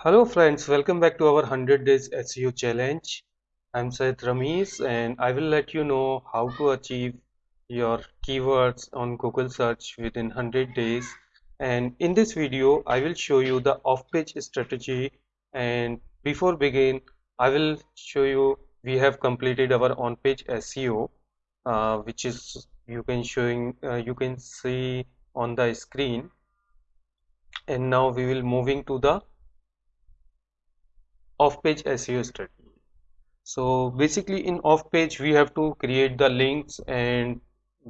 Hello friends, welcome back to our 100 days SEO challenge. I'm Syed Ramesh and I will let you know how to achieve your keywords on Google search within 100 days. And in this video, I will show you the off-page strategy. And before begin, I will show you we have completed our on-page SEO, uh, which is you can showing uh, you can see on the screen. And now we will moving to the off-page SEO strategy. So basically in off-page we have to create the links and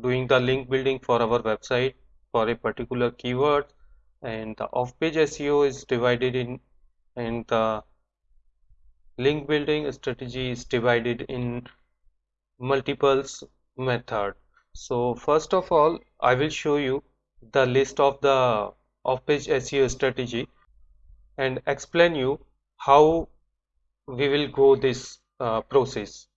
doing the link building for our website for a particular keyword and the off-page SEO is divided in and the link building strategy is divided in multiples method. So first of all I will show you the list of the off-page SEO strategy and explain you how we will go this uh, process.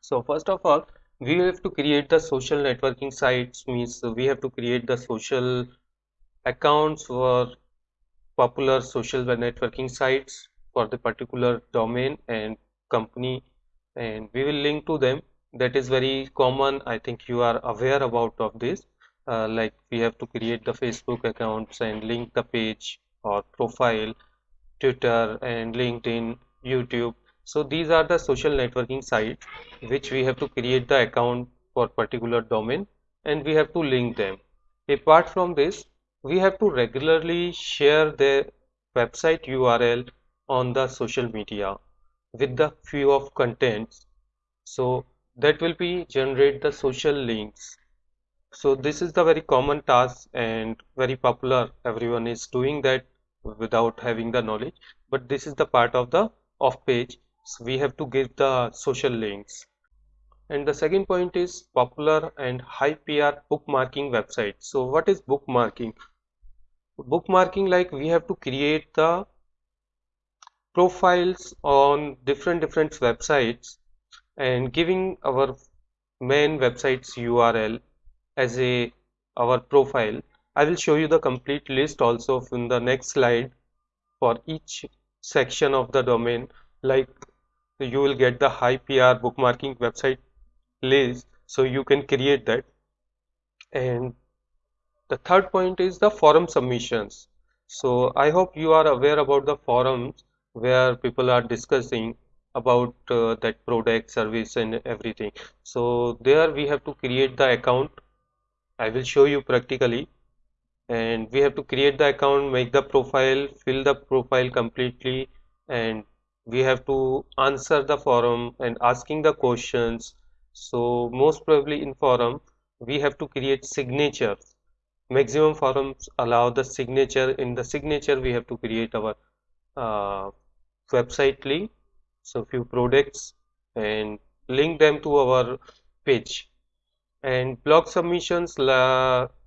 So first of all we have to create the social networking sites means we have to create the social accounts for popular social networking sites for the particular domain and company and we will link to them. That is very common I think you are aware about of this. Uh, like we have to create the Facebook accounts and link the page or profile Twitter and LinkedIn YouTube. So these are the social networking sites which we have to create the account for particular domain and we have to link them. Apart from this, we have to regularly share the website URL on the social media with the few of contents. So that will be generate the social links. So this is the very common task and very popular. Everyone is doing that without having the knowledge. But this is the part of the off page so we have to give the social links. And the second point is popular and high PR bookmarking website. So what is bookmarking? Bookmarking like we have to create the profiles on different different websites and giving our main website's URL as a our profile. I will show you the complete list also in the next slide for each section of the domain like you will get the high PR bookmarking website list so you can create that. And the third point is the forum submissions. So I hope you are aware about the forums where people are discussing about uh, that product service and everything. So there we have to create the account. I will show you practically and we have to create the account make the profile fill the profile completely and we have to answer the forum and asking the questions. So most probably in forum we have to create signatures maximum forums allow the signature. In the signature we have to create our uh, website link. So few products and link them to our page and blog submissions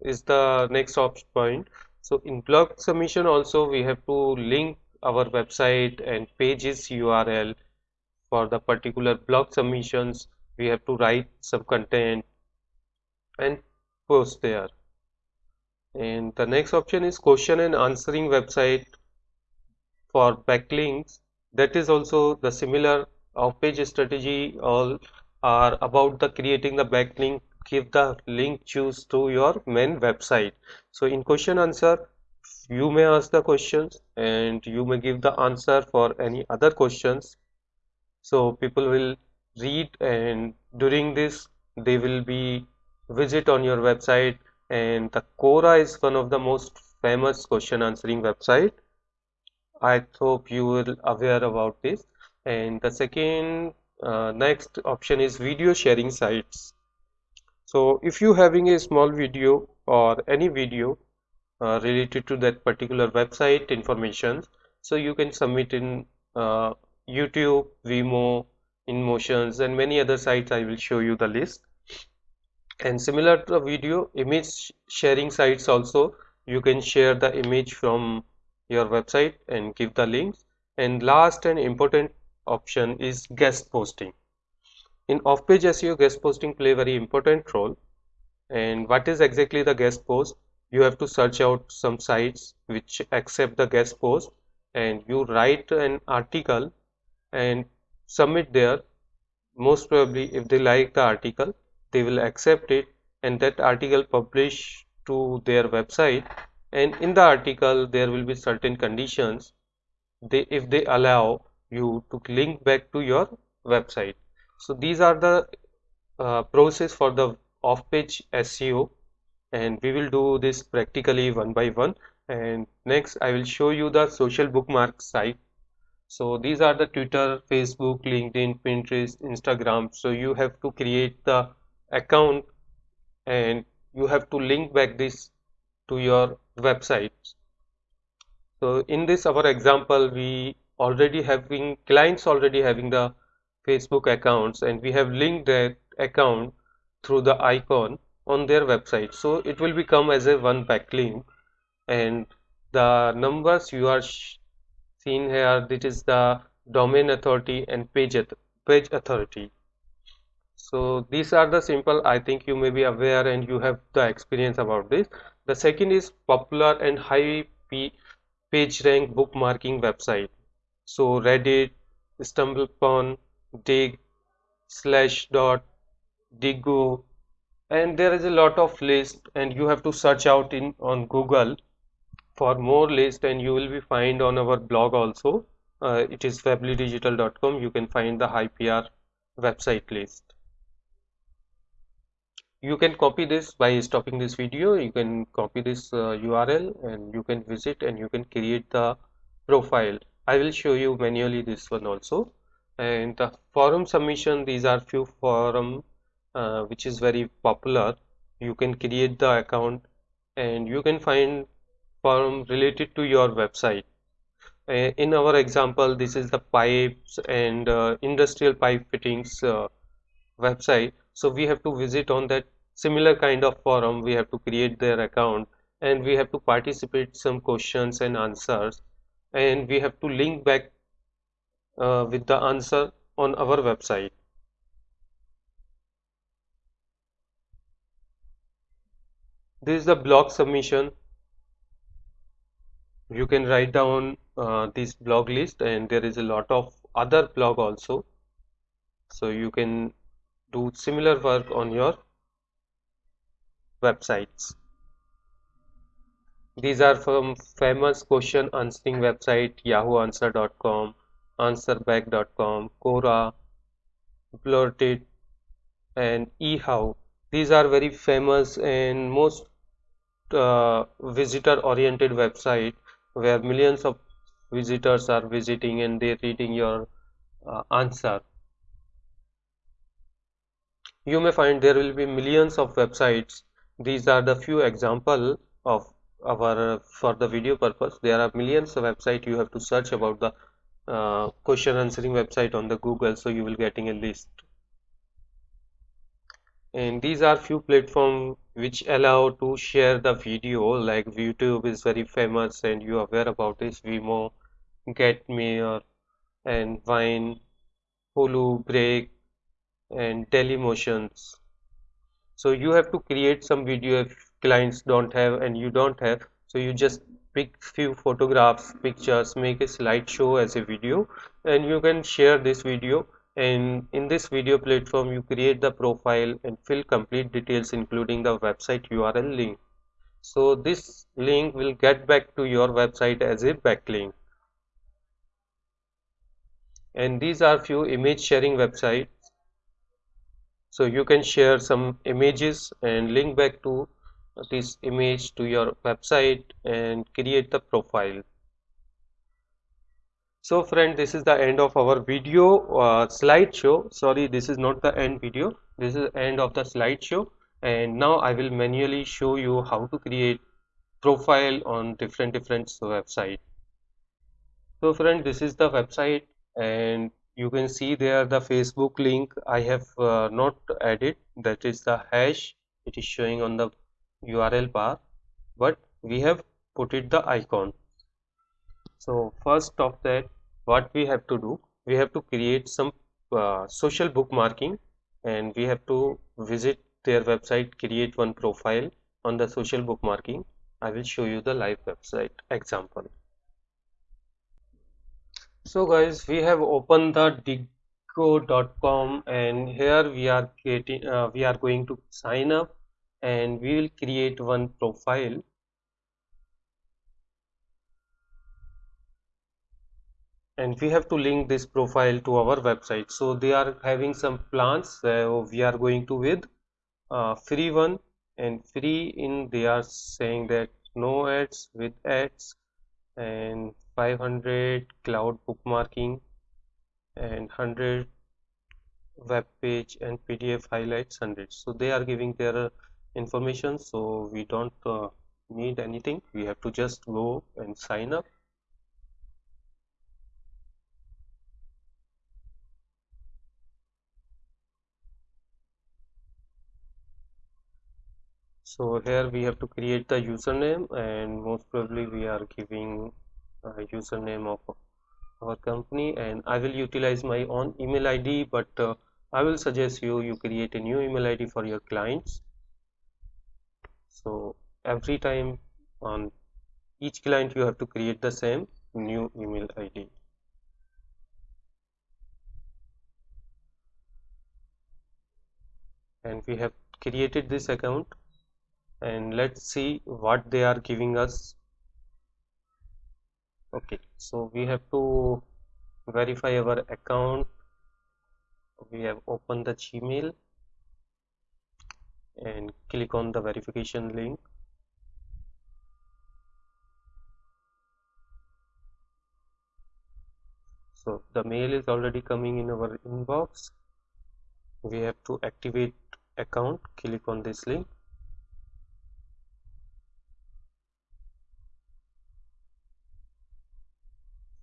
is the next option point. So in blog submission also we have to link our website and pages url for the particular blog submissions we have to write some content and post there. And the next option is question and answering website for backlinks. That is also the similar off page strategy all are about the creating the backlink give the link choose to your main website. So in question answer you may ask the questions and you may give the answer for any other questions. So people will read and during this they will be visit on your website and the Quora is one of the most famous question answering website. I hope you will aware about this. And the second uh, next option is video sharing sites so if you having a small video or any video uh, related to that particular website information so you can submit in uh, YouTube, Vimeo, InMotions and many other sites I will show you the list. And similar to video image sharing sites also you can share the image from your website and give the links. And last and important option is guest posting in off-page SEO, guest posting play very important role. And what is exactly the guest post? You have to search out some sites which accept the guest post. And you write an article and submit there. Most probably if they like the article they will accept it and that article publish to their website. And in the article there will be certain conditions. They if they allow you to link back to your website so these are the uh, process for the off-page SEO and we will do this practically one by one. And next I will show you the social bookmark site. So these are the Twitter, Facebook, LinkedIn, Pinterest, Instagram. So you have to create the account. And you have to link back this to your website. So in this our example we already having clients already having the Facebook accounts and we have linked that account through the icon on their website. So it will become as a one backlink and the numbers you are seen here this is the domain authority and page page authority. So these are the simple i think you may be aware and you have the experience about this. The second is popular and high page rank bookmarking website. So reddit stumbleupon digg slash dot diigo and there is a lot of list and you have to search out in on Google for more list and you will be find on our blog also. Uh, it is webleydigital.com you can find the high PR website list. You can copy this by stopping this video. You can copy this uh, URL and you can visit and you can create the profile. I will show you manually this one also and the forum submission these are few forum uh, which is very popular. You can create the account and you can find forum related to your website. Uh, in our example this is the pipes and uh, industrial pipe fittings uh, website. So we have to visit on that similar kind of forum. We have to create their account and we have to participate some questions and answers. And we have to link back uh, with the answer on our website. This is the blog submission. You can write down uh, this blog list and there is a lot of other blog also. So you can do similar work on your websites. These are from famous question answering website yahooanswer.com answerbag.com quora blurtit and ehow. These are very famous and most uh, visitor oriented website where millions of visitors are visiting and they're reading your uh, answer. You may find there will be millions of websites. These are the few example of our for the video purpose. There are millions of website you have to search about the uh, question answering website on the google so you will getting a list. And these are few platform which allow to share the video like youtube is very famous and you are aware about this vimeo getmeter and vine hulu break and dailymotions. So you have to create some video if clients don't have and you don't have so you just pick few photographs pictures make a slideshow as a video and you can share this video. And in this video platform you create the profile and fill complete details including the website URL link. So this link will get back to your website as a backlink. And these are few image sharing websites. So you can share some images and link back to this image to your website and create the profile. So friend this is the end of our video uh, slideshow. Sorry this is not the end video. This is end of the slideshow. And now I will manually show you how to create profile on different different website. So friend this is the website. And you can see there the Facebook link. I have uh, not added. That is the hash. It is showing on the URL bar but we have put it the icon. So first of that what we have to do we have to create some uh, social bookmarking and we have to visit their website create one profile on the social bookmarking. I will show you the live website example. So guys, we have opened the diigo.com and here we are creating uh, we are going to sign up and we will create one profile. And we have to link this profile to our website. So they are having some plans so we are going to with uh, free one. And free in they are saying that no ads with ads and 500 cloud bookmarking and 100 web page and pdf highlights 100 so they are giving their uh, information so we don't uh, need anything. We have to just go and sign up. So here we have to create the username and most probably we are giving a username of our company and I will utilize my own email ID but uh, I will suggest you you create a new email ID for your clients so every time on each client you have to create the same new email ID and we have created this account. And let's see what they are giving us. Okay so we have to verify our account. We have opened the gmail and click on the verification link. So the mail is already coming in our inbox. We have to activate account. Click on this link.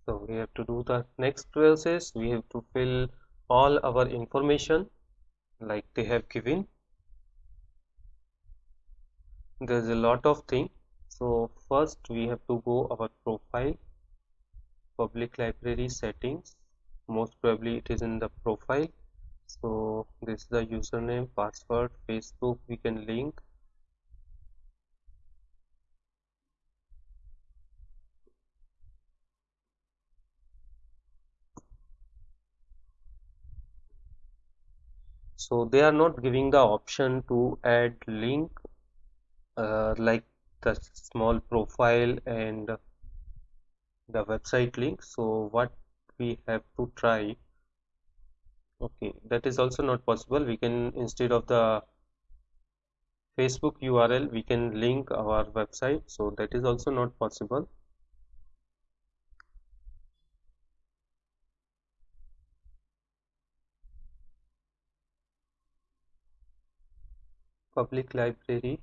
So we have to do the next process. We have to fill all our information like they have given there's a lot of thing. So first we have to go our profile public library settings. Most probably it is in the profile. So this is the username password facebook we can link. So they are not giving the option to add link uh, like the small profile and the website link. So what we have to try okay that is also not possible. We can instead of the Facebook URL we can link our website. So that is also not possible. Public library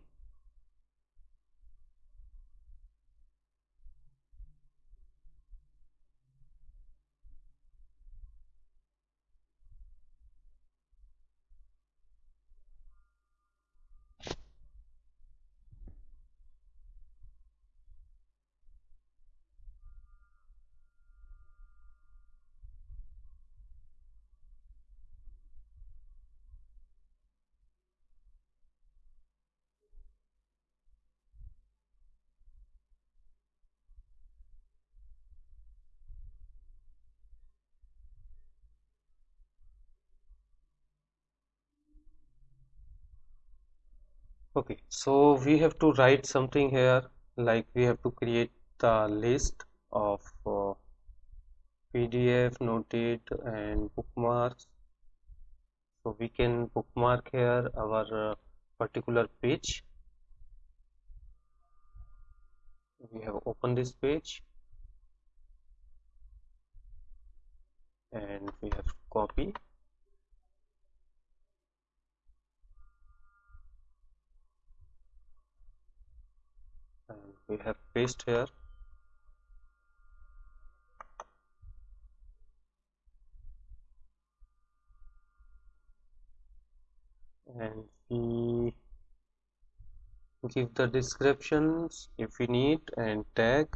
okay so we have to write something here like we have to create the list of uh, PDF noted and bookmarks. So we can bookmark here our uh, particular page. We have opened this page. And we have we have paste here. And we give the descriptions if we need and tag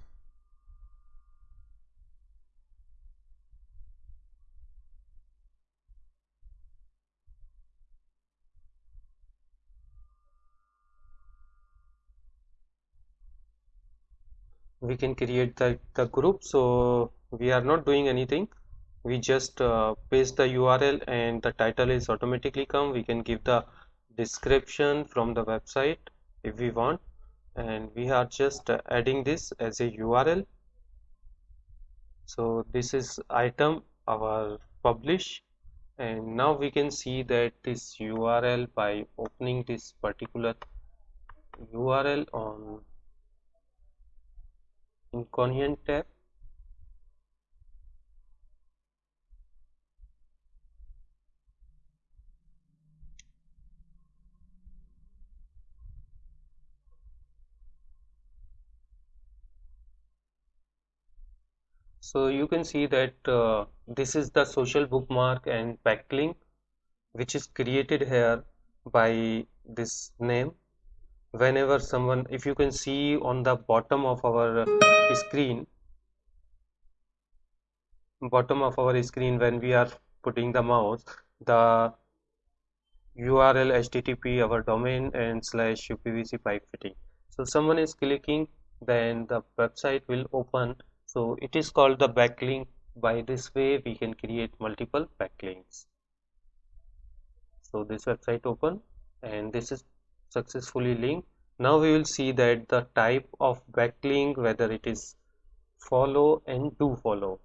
we can create the, the group. So we are not doing anything. We just uh, paste the URL and the title is automatically come. We can give the description from the website if we want. And we are just uh, adding this as a URL so this is item our publish. And now we can see that this URL by opening this particular URL on inconvenient tab so you can see that uh, this is the social bookmark and backlink which is created here by this name whenever someone if you can see on the bottom of our screen bottom of our screen when we are putting the mouse the url http our domain and slash upvc pipe fitting. So someone is clicking then the website will open. So it is called the backlink. By this way we can create multiple backlinks. So this website open and this is successfully linked now we will see that the type of backlink whether it is follow and do follow.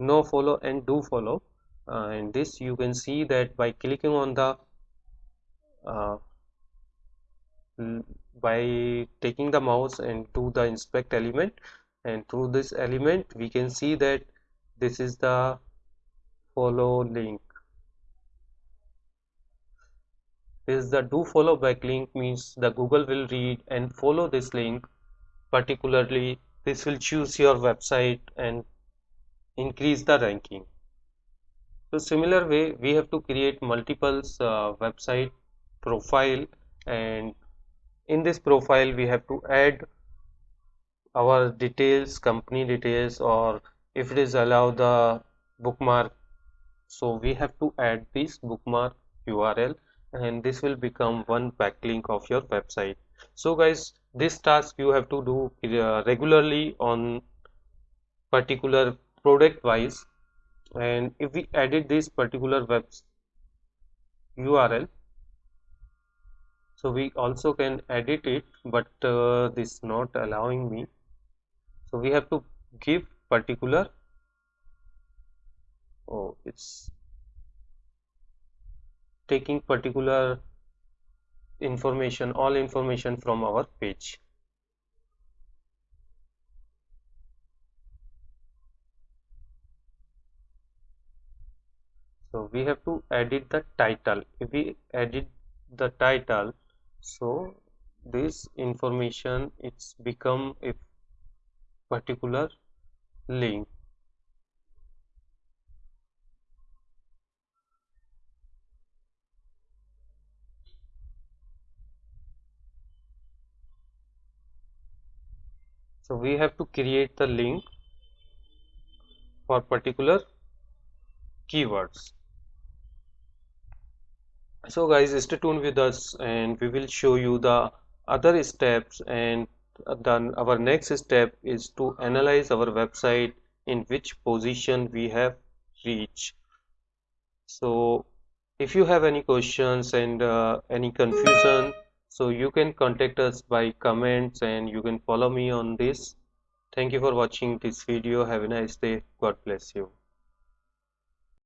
No follow and do follow. Uh, and this you can see that by clicking on the uh, by taking the mouse and to the inspect element and through this element we can see that this is the follow link this is the do follow back link means the Google will read and follow this link. Particularly this will choose your website and increase the ranking. So similar way we have to create multiple uh, website profile and in this profile we have to add our details company details or if it is allow the bookmark. So we have to add this bookmark url and this will become one backlink of your website. So guys this task you have to do uh, regularly on particular product wise. And if we edit this particular web url so we also can edit it but uh, this not allowing me. So we have to give particular. Oh it's taking particular information all information from our page. So we have to edit the title. If we edit the title so this information it's become if particular link so we have to create the link for particular keywords. So guys stay tuned with us and we will show you the other steps and then our next step is to analyze our website in which position we have reached. So if you have any questions and uh, any confusion so you can contact us by comments and you can follow me on this. Thank you for watching this video. Have a nice day. God bless you